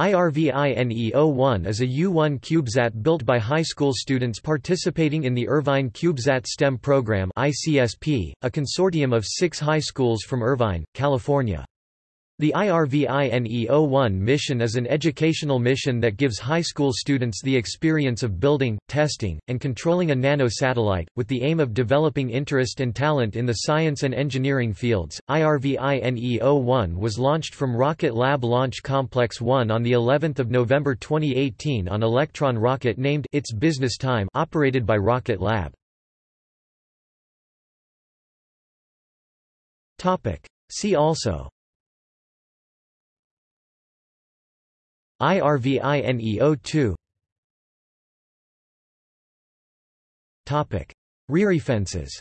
IRVINE-01 is a U-1 CubeSat built by high school students participating in the Irvine CubeSat STEM program ICSP, a consortium of six high schools from Irvine, California. The IRVINE-01 mission is an educational mission that gives high school students the experience of building, testing, and controlling a nano-satellite, with the aim of developing interest and talent in the science and engineering fields. IRVINE-01 was launched from Rocket Lab Launch Complex 1 on the 11th of November 2018 on Electron rocket named It's Business Time operated by Rocket Lab. Topic: See also IRVINE-02 Topic: Rear fences